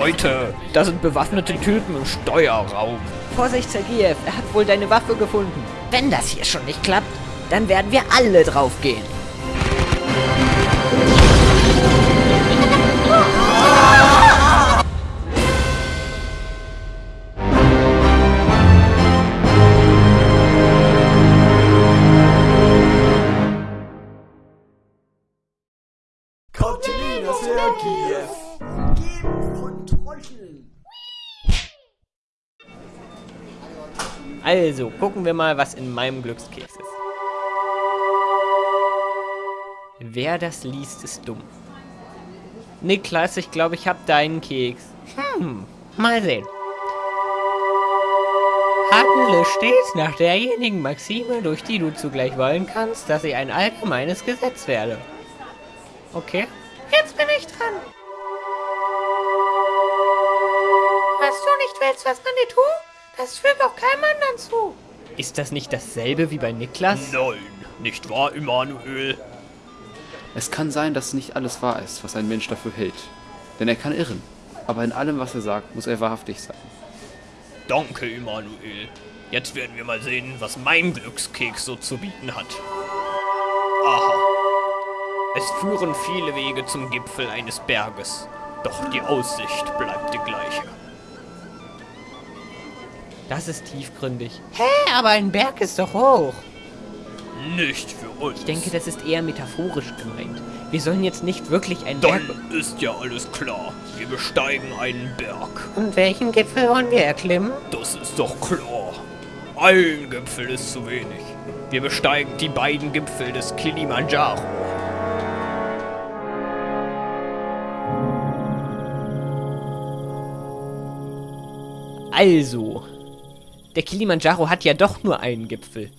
Leute, da sind bewaffnete Typen im Steuerraum. Vorsicht, Sergejew, er hat wohl deine Waffe gefunden. Wenn das hier schon nicht klappt, dann werden wir alle draufgehen. Also, gucken wir mal, was in meinem Glückskeks ist. Wer das liest, ist dumm. Niklas, ich glaube, ich habe deinen Keks. Hm, mal sehen. Handle stets nach derjenigen Maxime, durch die du zugleich wollen kannst, dass ich ein allgemeines Gesetz werde. Okay. Jetzt bin ich dran. Was du nicht willst, was man dir tut, das fügt auch keinem anderen zu. Ist das nicht dasselbe wie bei Niklas? Nein, nicht wahr, Immanuel? Es kann sein, dass nicht alles wahr ist, was ein Mensch dafür hält. Denn er kann irren. Aber in allem, was er sagt, muss er wahrhaftig sein. Danke, Immanuel. Jetzt werden wir mal sehen, was mein Glückskeks so zu bieten hat. Aha. Es führen viele Wege zum Gipfel eines Berges. Doch die Aussicht bleibt die gleiche. Das ist tiefgründig. Hä, aber ein Berg ist doch hoch. Nicht für uns. Ich denke, das ist eher metaphorisch gemeint. Wir sollen jetzt nicht wirklich einen Berg... Dann ist ja alles klar. Wir besteigen einen Berg. Und welchen Gipfel wollen wir erklimmen? Das ist doch klar. Ein Gipfel ist zu wenig. Wir besteigen die beiden Gipfel des Kilimanjaro. Also, der Kilimanjaro hat ja doch nur einen Gipfel.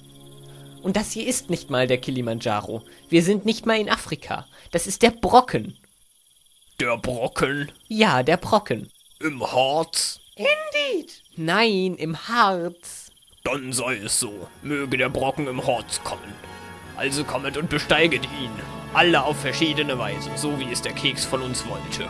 Und das hier ist nicht mal der Kilimanjaro. Wir sind nicht mal in Afrika. Das ist der Brocken. Der Brocken Ja, der Brocken. im Harz. Indeed. Nein, im Harz. Dann sei es so. Möge der Brocken im Harz kommen. Also kommet und besteiget ihn. Alle auf verschiedene Weise, so wie es der Keks von uns wollte.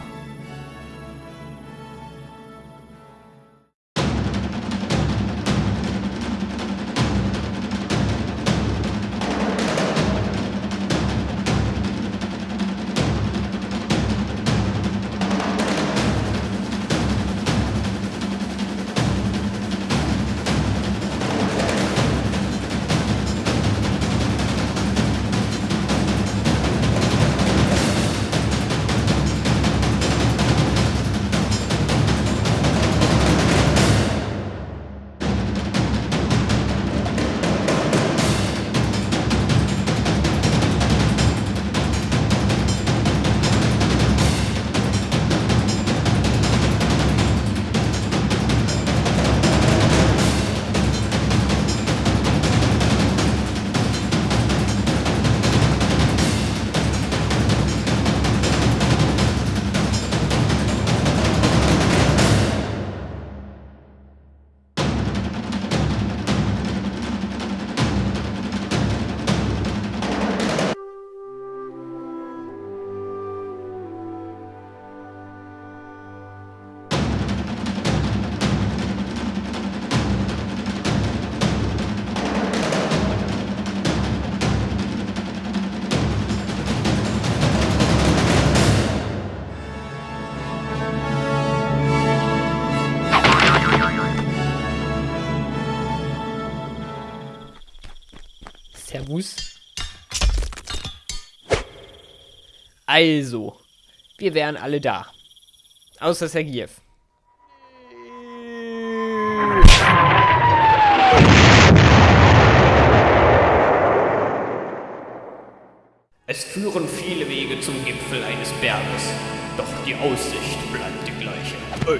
Servus. Also, wir wären alle da. Außer Sergiev. Es führen viele Wege zum Gipfel eines Berges. Doch die Aussicht bleibt die gleiche. Ey,